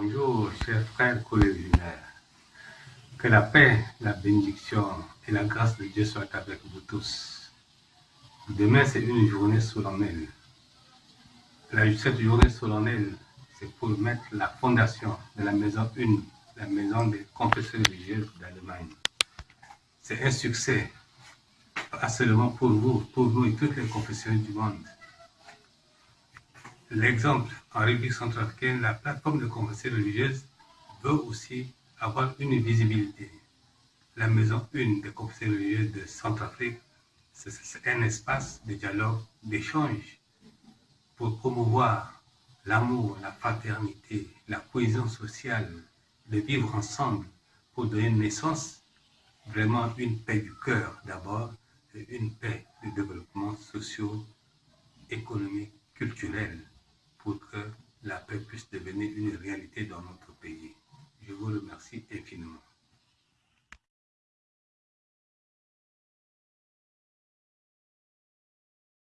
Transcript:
Bonjour, chers frères colégiens. Que la paix, la bénédiction et la grâce de Dieu soient avec vous tous. Demain, c'est une journée solennelle. cette journée solennelle, c'est pour mettre la fondation de la maison 1, la maison des confesseurs religieuses d'Allemagne. C'est un succès, pas seulement pour vous, pour vous et toutes les confessions du monde. L'exemple en République centrafricaine, la plateforme de confession religieuse veut aussi avoir une visibilité. La maison 1 des confessions religieuses de Centrafrique, c'est un espace de dialogue, d'échange pour promouvoir l'amour, la fraternité, la cohésion sociale, de vivre ensemble pour donner naissance vraiment une paix du cœur d'abord une paix de développement socio, économique, culturel pour que la paix puisse devenir une réalité dans notre pays. Je vous remercie.